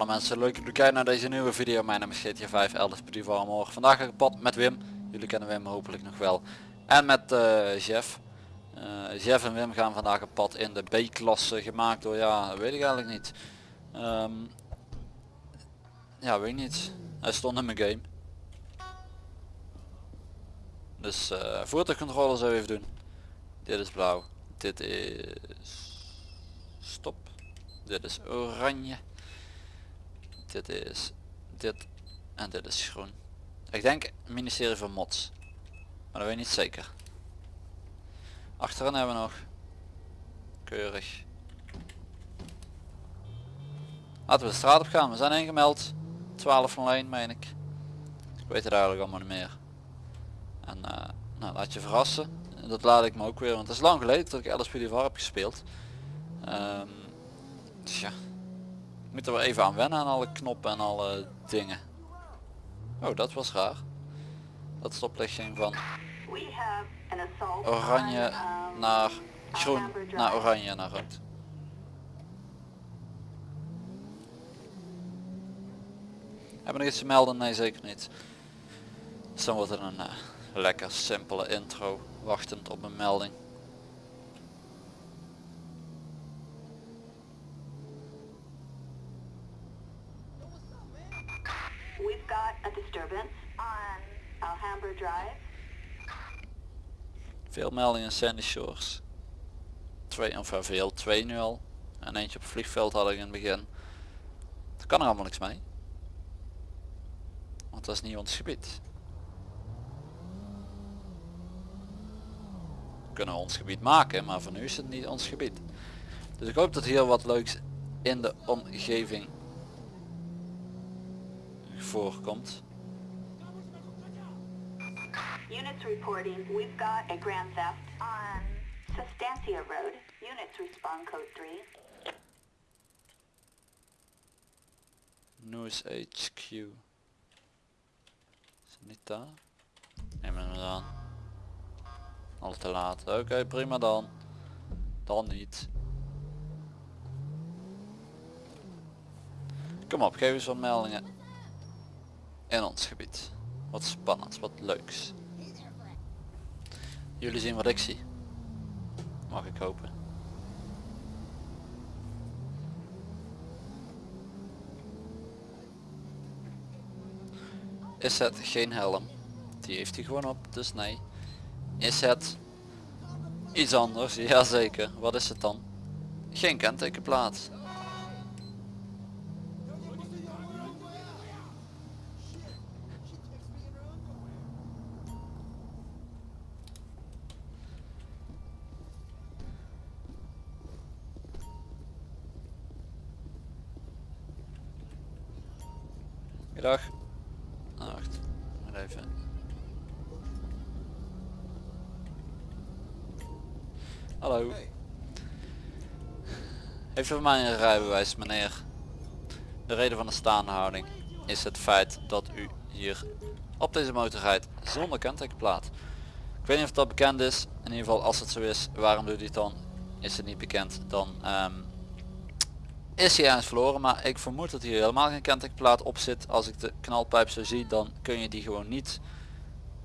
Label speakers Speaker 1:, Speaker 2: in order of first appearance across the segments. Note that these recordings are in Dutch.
Speaker 1: Alle mensen, leuk dat jullie kijken naar deze nieuwe video. Mijn naam is GTA 5, Elders Petit Morgen. Vandaag ga ik pad met Wim. Jullie kennen Wim hopelijk nog wel. En met uh, Jeff. Uh, Jeff en Wim gaan vandaag op pad in de B-klasse gemaakt door, ja, weet ik eigenlijk niet. Um, ja, weet ik niet. Hij stond in mijn game. Dus uh, voertuigcontrole zo even doen. Dit is blauw. Dit is... Stop. Dit is oranje dit is dit en dit is groen. Ik denk ministerie van Mods. Maar dat weet ik niet zeker. Achterin hebben we nog. Keurig. Laten we de straat op gaan. We zijn ingemeld. 12 van lijn meen ik. Ik weet het eigenlijk allemaal niet meer. En uh, nou, laat je verrassen. Dat laat ik me ook weer. Want het is lang geleden dat ik LSPDVR heb gespeeld. Um, dus ja. Moeten we even aan wennen aan alle knoppen en alle dingen. Oh, dat was raar. Dat ging van oranje naar groen naar oranje naar rood. Hebben we nog iets te melden? Nee, zeker niet. Dus dan wordt het een uh, lekker simpele intro, wachtend op een melding. Drive. Veel meldingen Sandy Shores. Twee, of veel, twee nu al. En eentje op het vliegveld had ik in het begin. Daar kan er allemaal niks mee. Want dat is niet ons gebied. We kunnen ons gebied maken, maar voor nu is het niet ons gebied. Dus ik hoop dat hier wat leuks in de omgeving voorkomt. Units reporting, we've got a grand theft on Sustancia Road. Units respond code 3. News HQ. Is het niet daar? Neem hem aan. Al te laat. Oké, okay, prima dan. Dan niet. Kom op, geef eens wat meldingen. In ons gebied. Wat spannend, wat leuks. Jullie zien wat ik zie. Mag ik hopen. Is het geen helm? Die heeft hij gewoon op, dus nee. Is het iets anders? Jazeker. Wat is het dan? Geen kentekenplaat. Dag. Ah, wacht. Maar even. Hallo. Heeft u voor mij een rijbewijs meneer? De reden van de staande houding is het feit dat u hier op deze motor rijdt zonder kentekenplaat. Ik weet niet of dat bekend is. In ieder geval als het zo is, waarom doet u het dan? Is het niet bekend, dan um, is hij ergens verloren maar ik vermoed dat hier helemaal geen kentekenplaat op zit. Als ik de knalpijp zo zie dan kun je die gewoon niet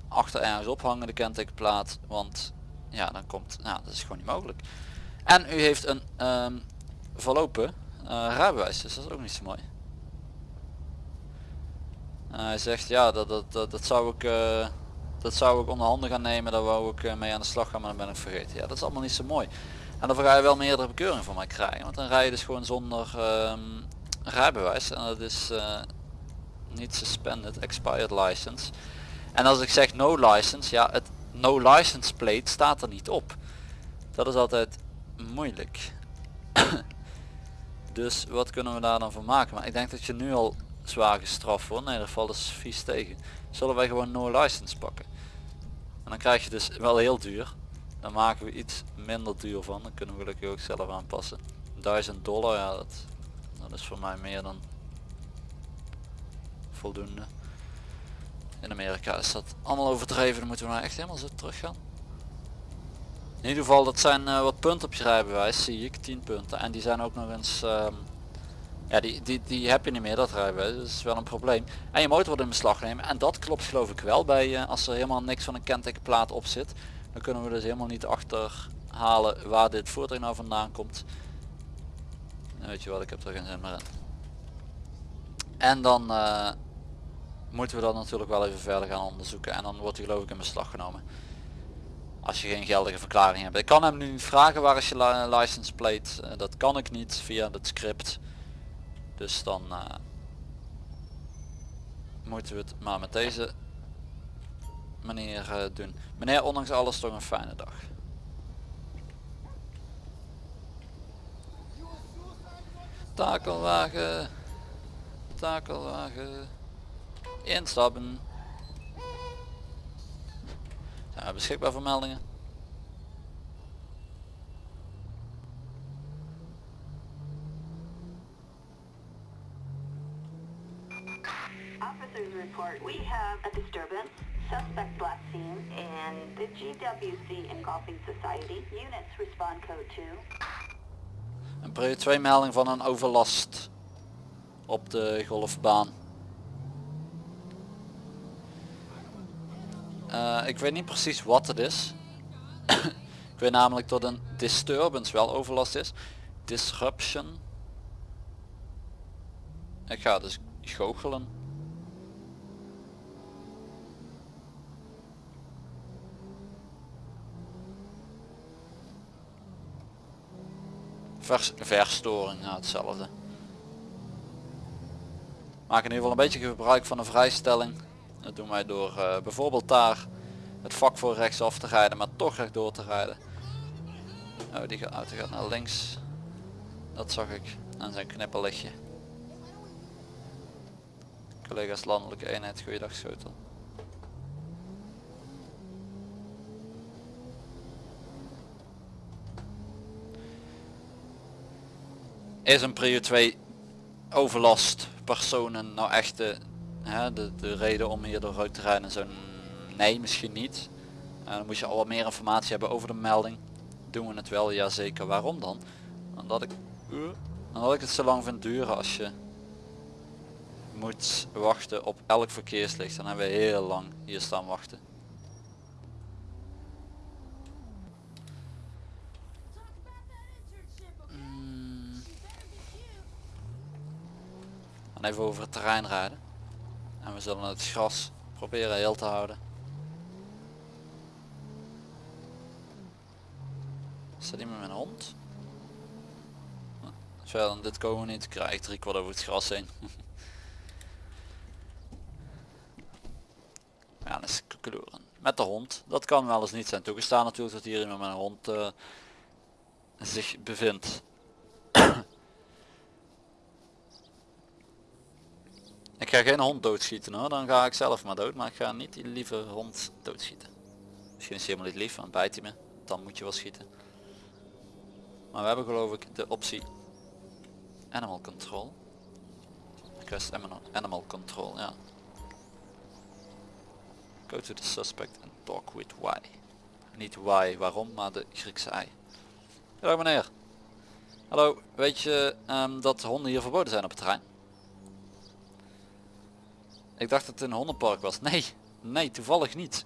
Speaker 1: achter ergens ophangen de kentekenplaat want ja dan komt nou dat is gewoon niet mogelijk. En u heeft een um, verlopen uh, rijbewijs dus dat is ook niet zo mooi. Uh, hij zegt ja dat, dat, dat, dat zou ik uh, dat zou ik onder handen gaan nemen daar wou ik mee aan de slag gaan maar dan ben ik vergeten. Ja dat is allemaal niet zo mooi en dan ga je wel meerdere bekeuringen van mij krijgen. Want dan rij je dus gewoon zonder um, rijbewijs. En dat is uh, niet suspended, expired license. En als ik zeg no license, ja het no license plate staat er niet op. Dat is altijd moeilijk. dus wat kunnen we daar dan van maken? Maar ik denk dat je nu al zwaar gestraft wordt. Nee, dat valt dus vies tegen. Zullen wij gewoon no license pakken? En dan krijg je dus wel heel duur. Dan maken we iets minder duur van. Dan kunnen we gelukkig ook zelf aanpassen. 1000 dollar, ja dat, dat is voor mij meer dan voldoende. In Amerika is dat allemaal overdreven. Dan moeten we nou echt helemaal zo terug gaan. In ieder geval dat zijn uh, wat punten op je rijbewijs zie ik. 10 punten. En die zijn ook nog eens um, Ja, die, die, die heb je niet meer, dat rijbewijs. Dat is wel een probleem. En je motor wordt in beslag nemen. En dat klopt geloof ik wel bij uh, als er helemaal niks van een kentekenplaat op zit. Dan kunnen we dus helemaal niet achterhalen waar dit voertuig nou vandaan komt. Weet je wat, ik heb er geen zin meer in. En dan uh, moeten we dat natuurlijk wel even verder gaan onderzoeken. En dan wordt hij geloof ik in beslag genomen. Als je geen geldige verklaring hebt. Ik kan hem nu vragen waar is je license plate. Uh, dat kan ik niet via het script. Dus dan uh, moeten we het maar met deze manier uh, doen. Meneer, ondanks alles toch een fijne dag. Takelwagen. Takelwagen. Instappen. Zijn we beschikbaar voor meldingen?
Speaker 2: Report we have a disturbance, suspect black scene, and the GWC Engulfing Society. Units respond code 2.
Speaker 1: Een prio 2 melding van een overlast op de golfbaan. Uh, ik weet niet precies wat het is. ik weet namelijk dat een disturbance wel overlast is. Disruption. Ik ga dus goochelen. Vers, verstoring, nou hetzelfde. Maak in ieder geval een beetje gebruik van een vrijstelling. Dat doen wij door uh, bijvoorbeeld daar het vak voor rechtsaf te rijden, maar toch rechtdoor te rijden. Oh, die auto gaat naar links. Dat zag ik aan zijn knipperlichtje. Collega's landelijke eenheid, goeiedag schotel. Is een prio 2 overlast personen nou echt de, hè, de, de reden om hier door te rijden? Zo nee, misschien niet. Uh, dan moet je al wat meer informatie hebben over de melding. Doen we het wel? Ja zeker. Waarom dan? Omdat ik, uh, omdat ik het zo lang vind duren als je moet wachten op elk verkeerslicht. Dan hebben we heel lang hier staan wachten. Dan even over het terrein rijden. En we zullen het gras proberen heel te houden. Staat iemand met een hond? Verder dan dit komen we niet. Ik krijg drie kwart over het gras heen. ja, dat is kleuren. Met de hond. Dat kan wel eens niet zijn toegestaan natuurlijk dat hier iemand met een hond uh, zich bevindt. ik ga geen hond doodschieten hoor, dan ga ik zelf maar dood. Maar ik ga niet die lieve hond doodschieten. Misschien is hij helemaal niet lief, want bijt hij me. Dan moet je wel schieten. Maar we hebben geloof ik de optie Animal Control. Request Animal Control, ja. Go to the suspect and talk with why. Niet why, waarom, maar de Griekse ei. Hallo meneer. Hallo, weet je um, dat honden hier verboden zijn op het terrein? Ik dacht dat het een hondenpark was. Nee, nee, toevallig niet.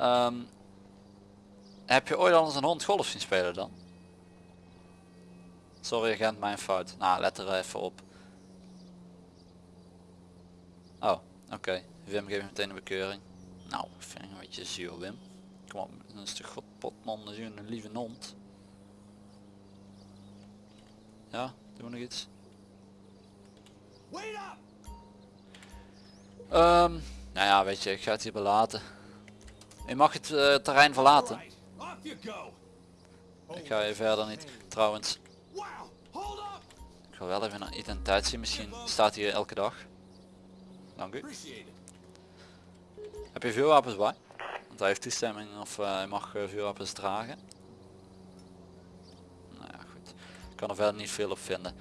Speaker 1: Um, heb je ooit al eens een hond golf zien spelen dan? Sorry agent, mijn fout. Nou, let er even op. Oh, oké. Wim geeft meteen een bekeuring. Nou, vind ik een beetje zuur Wim. Kom op, is de godpotman een lieve hond. Ja, doen we nog iets? Um, nou ja, weet je, ik ga het hier belaten. Je mag het uh, terrein verlaten. Ik ga je verder niet. Trouwens, ik wil wel even een identiteit misschien staat hier elke dag. Dank u. Heb je vuurwapens bij? Want hij heeft toestemming of uh, hij mag uh, vuurwapens dragen. Nou ja, goed. Ik kan er verder niet veel op vinden.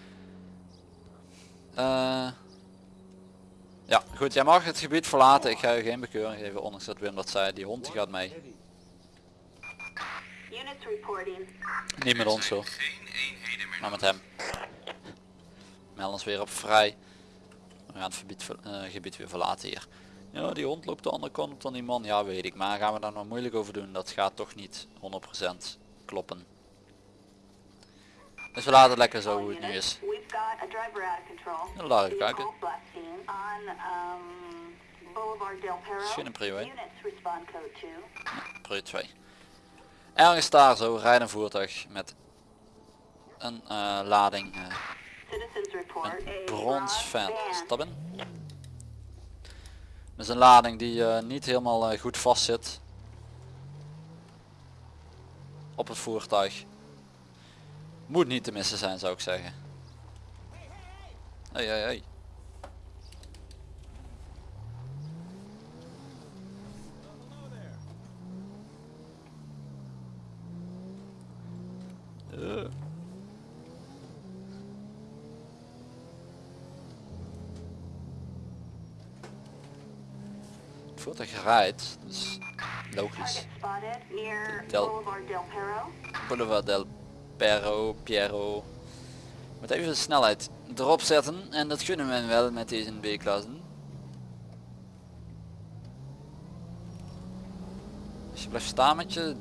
Speaker 1: Ja, goed. Jij mag het gebied verlaten. Ik ga je geen bekeuring geven, ondanks dat Wim dat zei. Die hond die gaat mee. Niet met ons zo. Maar met hem. Meld ons weer op vrij. We gaan het gebied, eh, gebied weer verlaten hier. Ja, die hond loopt de andere kant op dan die man. Ja, weet ik. Maar gaan we daar nog moeilijk over doen? Dat gaat toch niet 100% kloppen. Dus we laten het lekker zo hoe het nu is.
Speaker 2: Got a driver out of control.
Speaker 1: Laat een prio,
Speaker 2: code 2.
Speaker 1: Pro 2. Ergens daar zo rijdt een voertuig met een eh, lading
Speaker 2: report
Speaker 1: een
Speaker 2: van.
Speaker 1: Stap in. Dat is een lading die eh, niet helemaal goed vast zit op het voertuig. Moet niet te missen zijn zou ik zeggen. Hey, hey. Eh. Het voertuig rijdt, dus logisch. Del-
Speaker 2: Boulevard Del Perro.
Speaker 1: Piero. Moet even de snelheid erop zetten en dat kunnen we wel met deze B-klassen. Als je blijft staan met je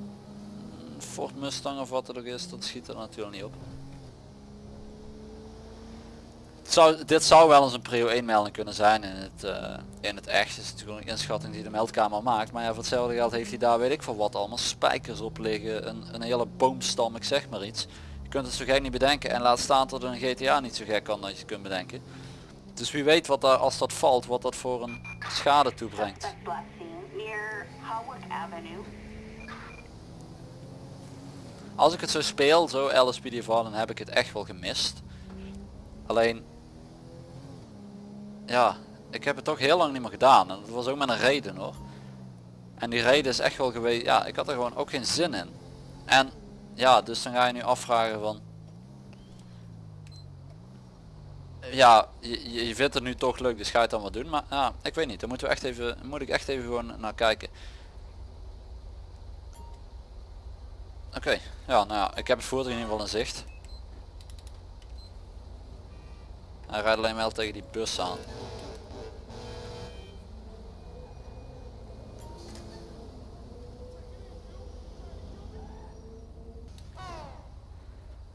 Speaker 1: Ford Mustang of wat er ook is, dat schiet er natuurlijk niet op. Het zou, dit zou wel eens een prio 1 melding kunnen zijn in het, eh, in het echt. is natuurlijk een inschatting die de meldkamer maakt. Maar ja, voor hetzelfde geld heeft hij daar weet ik voor wat allemaal spijkers op liggen. Een hele boomstam, ik zeg maar iets. Kunt het zo gek niet bedenken en laat staan dat een GTA niet zo gek kan dat je kunt bedenken. Dus wie weet wat daar als dat valt, wat dat voor een schade toebrengt. Als ik het zo speel, zo LSPD dan heb ik het echt wel gemist. Alleen, ja, ik heb het toch heel lang niet meer gedaan. En dat was ook met een reden hoor. En die reden is echt wel geweest, ja, ik had er gewoon ook geen zin in. En ja, dus dan ga je nu afvragen van... Ja, je, je- vindt het nu toch leuk, dus ga je het dan wat doen. Maar ja, ik weet niet, daar moeten we echt even, moet ik echt even gewoon naar kijken. Oké, ja, nou ja, ik heb het voertuig in ieder geval in zicht. Hij rijdt alleen wel tegen die bus aan.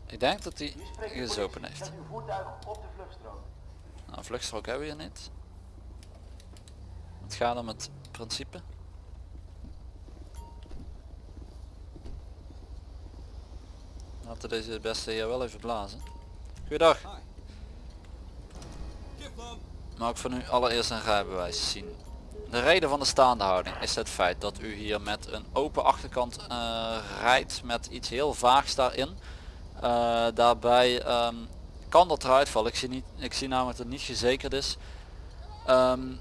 Speaker 1: Ik denk dat hij gezopen heeft. Nou, vluchtstrook hebben we hier niet. Het gaat om het principe. Laten we deze beste hier wel even blazen. Goeiedag. Mag ik van u allereerst een rijbewijs zien? De reden van de staande houding is het feit dat u hier met een open achterkant eh, rijdt met iets heel vaags daarin. Eh, daarbij ehm, kan dat eruit vallen. Ik zie, niet, ik zie namelijk dat het niet gezekerd is. Ehm,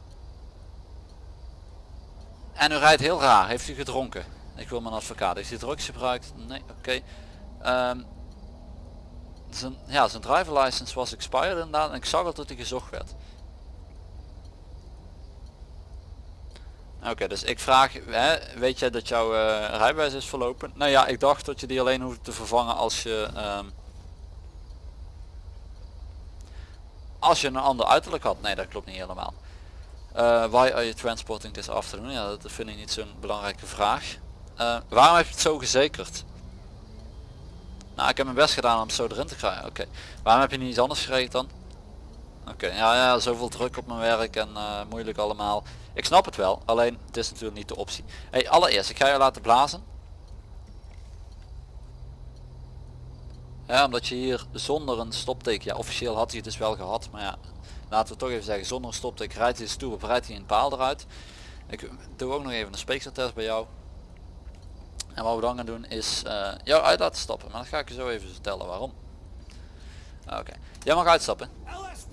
Speaker 1: en u rijdt heel raar. Heeft u gedronken? Ik wil mijn advocaat. Heeft u drugs gebruikt? Nee, oké. Ehm, zijn, ja, zijn driver license was expired inderdaad ik zag al dat hij gezocht werd. Oké, dus ik vraag, hè, weet jij dat jouw eh, rijbewijs is verlopen? Nou ja, ik dacht dat je die alleen hoeft te vervangen als je ehm, als je een ander uiterlijk had. Nee, dat klopt niet helemaal. Eh, why are you transporting this afternoon? Ja, dat vind ik niet zo'n belangrijke vraag. Eh, waarom heb je het zo gezekerd? Nou, ik heb mijn best gedaan om zo erin te krijgen. Oké. Waarom heb je niet iets anders geregeld dan? Oké, ja, ja, zoveel druk op mijn werk en moeilijk allemaal. Ik snap het wel, alleen het is natuurlijk niet de optie. Hey, allereerst, ik ga je laten blazen. Ja, omdat je hier zonder een stopteken, ja officieel had hij het dus wel gehad, maar ja, laten we toch even zeggen, zonder een stopteken rijdt hij de stoep op, rijdt hij een paal eruit. Ik doe ook nog even een speekseltest bij jou. En wat we dan gaan doen is eh, jou uit laten stappen, maar dat ga ik je zo even vertellen waarom. Oké, jij mag uitstappen.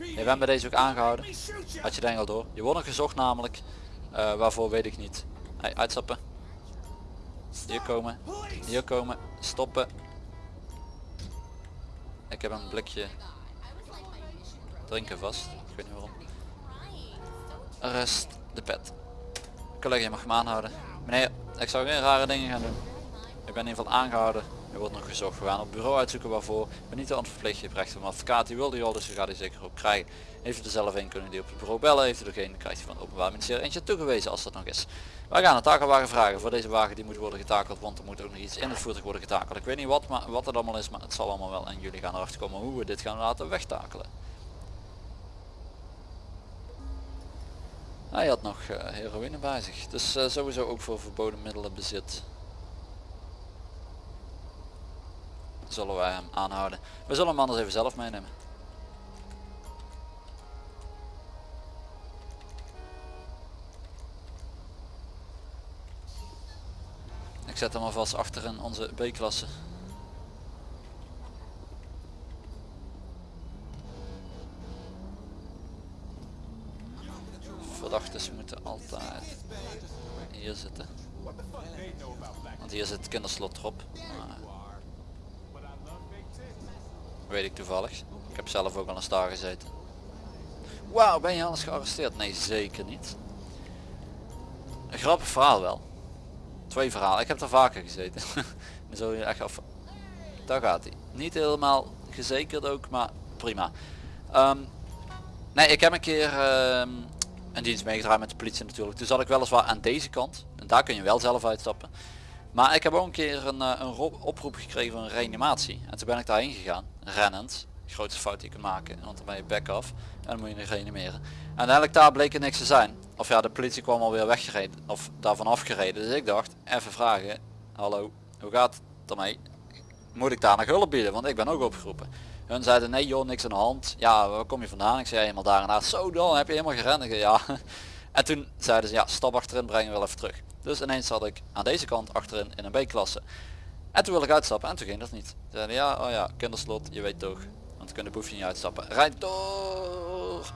Speaker 1: Je bent bij deze ook aangehouden. Had je denk al door. Je wordt nog gezocht namelijk. Eh, waarvoor weet ik niet. Hey, uitstappen. Hier komen. Hier komen. Stoppen. Ik heb een blikje drinken vast. Ik weet niet waarom. Arrest de pet. Collega, je mag me aanhouden. Meneer, ik zou geen rare dingen gaan doen. Ik ben in ieder geval aangehouden Er wordt nog gezocht. We gaan op bureau uitzoeken waarvoor. We niet de verplicht. Je hebt een advocaat. Die wil die al, dus je gaat die zeker op krijgen. Heeft u er zelf in, kunnen die op het bureau bellen. Heeft u er geen, krijgt u van het openbaar ministerie eentje toegewezen als dat nog is. Wij gaan een takelwagen vragen voor deze wagen. Die moet worden getakeld, want er moet ook nog iets in het voertuig worden getakeld. Ik weet niet wat, maar wat het allemaal is, maar het zal allemaal wel. En jullie gaan erachter komen hoe we dit gaan laten wegtakelen. Hij had nog uh, heroïne bij zich. Dus uh, sowieso ook voor verboden middelen bezit. Zullen wij hem aanhouden. We zullen hem anders even zelf meenemen. Ik zet hem alvast achter in onze B-klasse. Verdachten moeten altijd hier zitten. Want hier zit het kinderslot erop. Weet ik toevallig. Ik heb zelf ook al een star gezeten. Wauw, ben je anders gearresteerd? Nee, zeker niet. Een grappig verhaal wel. Twee verhalen. Ik heb er vaker gezeten. Zo echt af. Daar gaat hij. Niet helemaal gezekerd ook, maar prima. Ehm, nee, ik heb een keer um, een dienst meegedraaid met de politie natuurlijk. Toen zat ik weliswaar aan deze kant. En daar kun je wel zelf uitstappen. Maar ik heb ook een keer een, eh, een oproep gekregen van een reanimatie. En toen ben ik daarheen gegaan, rennend. Grootste fout die je kunt maken, want dan ben je back af. En dan moet je reanimeren. En uiteindelijk daar bleek er niks te zijn. Of ja, de politie kwam alweer weggereden, of daarvan afgereden. Dus ik dacht, even vragen, hallo, hoe gaat het ermee? Moet ik daar nog hulp bieden, want ik ben ook opgeroepen. Hun zeiden, nee joh, niks aan de hand. Ja, waar kom je vandaan? Ik zei helemaal daar en. Zo dan, heb je helemaal gerend? Ja. En toen zeiden ze, ja, stap achterin, breng je wel even terug. Dus ineens zat ik aan deze kant achterin in een B-klasse. En toen wilde ik uitstappen en toen ging dat niet. Ze zeiden ja, oh ja, kinderslot, je weet toch. Want dan kunnen boefje niet uitstappen. Rijd door!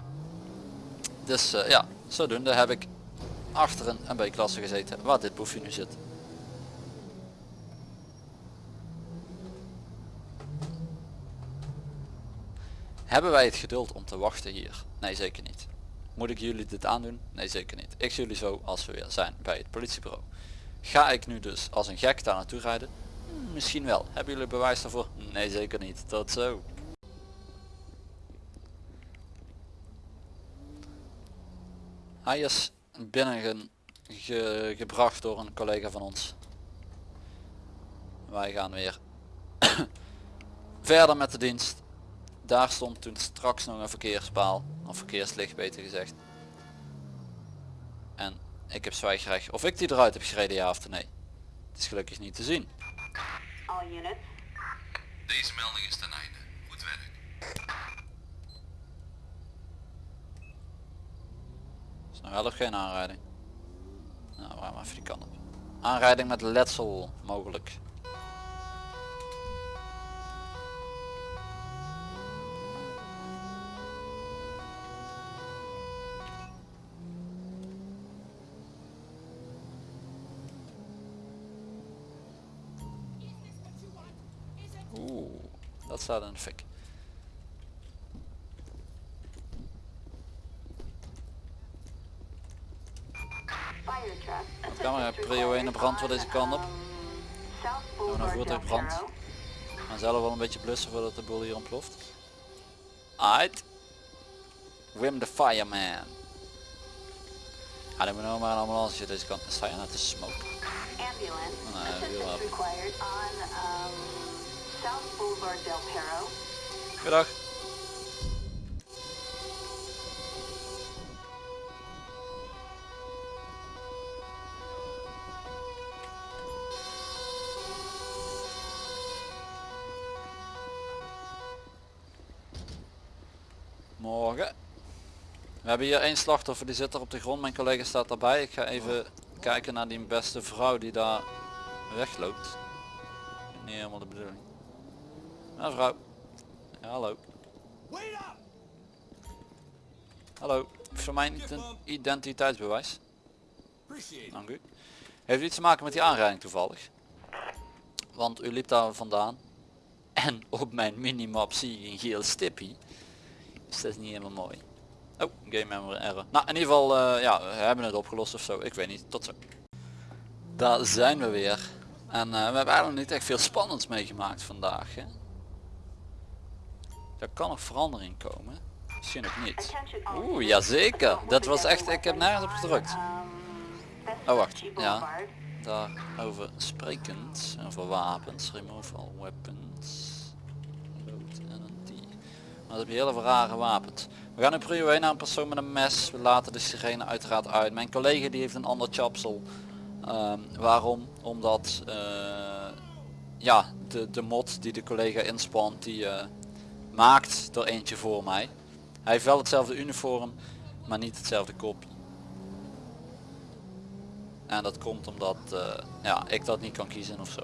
Speaker 1: Dus uh, ja, zodoende heb ik achterin een B-klasse gezeten waar dit boefje nu zit. Hebben wij het geduld om te wachten hier? Nee, zeker niet. Moet ik jullie dit aandoen? Nee zeker niet. Ik zie jullie zo als we weer zijn bij het politiebureau. Ga ik nu dus als een gek daar naartoe rijden? Hmm, misschien wel. Hebben jullie bewijs daarvoor? Nee zeker niet. Tot zo. Hij is binnen ge gebracht door een collega van ons. Wij gaan weer verder met de dienst. Daar stond toen straks nog een verkeerspaal, of verkeerslicht beter gezegd. En ik heb zwijgrecht of ik die eruit heb gereden ja of nee. Het is gelukkig niet te zien.
Speaker 2: All units.
Speaker 1: Deze melding is ten einde. Goed werk. Is nog wel of geen aanrijding? Nou, we gaan even die kant op. Aanrijding met letsel mogelijk. Staat in de fik. Maar prio 1 brand voor deze kant op. Een voertuigbrand. We gaan zelf wel een beetje blussen voordat de boel hier ontploft. Aight. Wim the fireman. Ja, dan moet nog maar een ambulance deze kant. Dan sta je net te smoke.
Speaker 2: Ambulance. South Boulevard Del Perro.
Speaker 1: Goedendag. Morgen. We hebben hier één slachtoffer die zit er op de grond. Mijn collega staat erbij. Ik ga even kijken naar die beste vrouw die daar wegloopt. Niet helemaal de bedoeling. Mevrouw. Ja, hallo. Hallo. Voor mijn identiteitsbewijs. Dank u. Heeft iets te maken met die aanrijding toevallig? Want u liep daar vandaan. En op mijn minimap zie ik een geel stippie. Dus dat is niet helemaal mooi. Oh, game memory error. Nou, in ieder geval, uh, ja, we hebben het opgelost of zo. Ik weet niet. Tot zo. Daar zijn we weer. En eh, we hebben eigenlijk niet echt veel spannends meegemaakt vandaag. Hè? Er kan nog verandering komen. Misschien ook niet.
Speaker 2: All
Speaker 1: Oeh, jazeker. Dat was echt, ik heb nergens op gedrukt.
Speaker 2: um,
Speaker 1: Oh, wacht, ja. Daarover sprekend, over wapens, removal weapons, load en een. Maar dat heb je heel veel rare wapens. We gaan nu prio 1 naar een persoon met een mes. We laten de sirene uiteraard uit. Mijn collega die heeft een ander chapsel. Ehm, waarom? Omdat eh, ja, de, de mod die de collega inspant, die eh, maakt er eentje voor mij. Hij heeft wel hetzelfde uniform, maar niet hetzelfde kopie. En dat komt omdat eh, ja, ik dat niet kan kiezen of zo.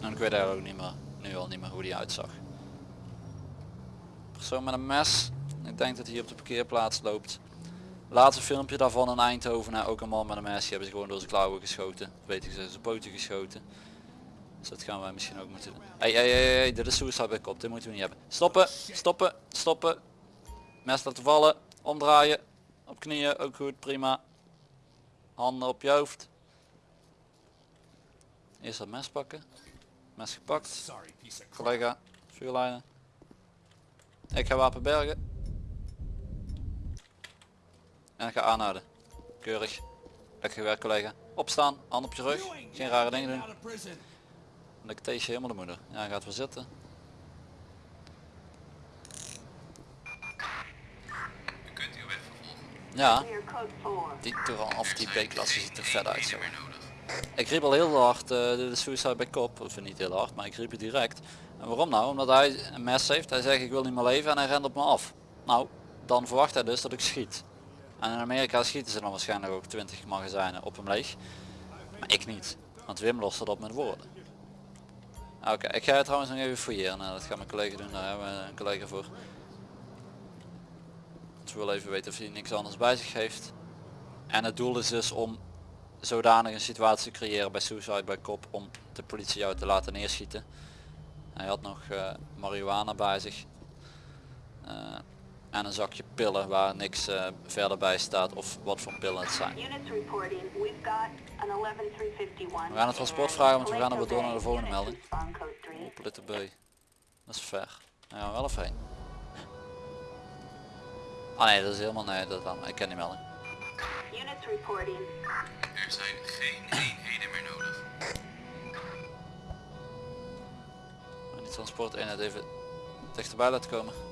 Speaker 1: En ik weet eigenlijk ook niet meer, nu al niet meer hoe die uitzag. Persoon met een mes. Ik denk dat hij op de parkeerplaats loopt. Laatste filmpje daarvan in Eindhoven. hè, ook een man met een mes. Die hebben ze gewoon door zijn klauwen geschoten. Weet ik, ze zijn poten geschoten. Dus dat gaan wij misschien ook moeten doen. Hey, hey, hey, hey, dit is suicide bij kop. Dit moeten we niet hebben. Stoppen, stoppen, stoppen. Mes laten vallen. Omdraaien. Op knieën, ook goed, prima. Handen op je hoofd. Eerst dat mes pakken. Mes gepakt. Collega, vuurlijnen. Ik ga wapen bergen. En ik ga aanhouden. Keurig. Lekker gewerkt collega. Opstaan, hand op je rug. Geen rare dingen doen. Dan ik tees je helemaal de moeder. Ja, hij gaat weer zitten.
Speaker 3: U kunt uw weg vervolgen.
Speaker 1: Ja,
Speaker 2: Clear code 4.
Speaker 1: die Touran of die B-klasse ziet er vet uit zo. Ik riep al heel hard eh, de suicide bij kop, of niet heel hard, maar ik riep het direct. En waarom nou? Omdat hij een mes heeft, hij zegt ik wil niet meer leven en hij rent op me af. Nou, dan verwacht hij dus dat ik schiet. En in Amerika schieten ze dan waarschijnlijk ook 20 magazijnen op hem leeg. Maar ik niet, want Wim lost dat op met woorden. Oké, ik ga het trouwens nog even fouilleren, Nou, dat gaat mijn collega doen, daar hebben we een collega voor. We willen even weten of hij niks anders bij zich heeft. En het doel is dus om zodanig een situatie creëren bij suicide bij kop om de politie jou te laten neerschieten. Hij had nog eh marihuana bij zich. Eh, en een zakje pillen waar niks eh, verder bij staat of wat voor pillen het zijn.
Speaker 2: Units reporting. We've got an 11351.
Speaker 1: We gaan het transport vragen, want we gaan er weer door naar de volgende melding.
Speaker 2: respond code 3.
Speaker 1: Op letter B. Dat is ver. Ja, wel even heen. Ah nee, dat is helemaal nee, dat dan. Ik ken die melding.
Speaker 2: Units reporting.
Speaker 3: Er zijn geen eenheden meer nodig.
Speaker 1: En die transport eenheid even dichterbij laten komen.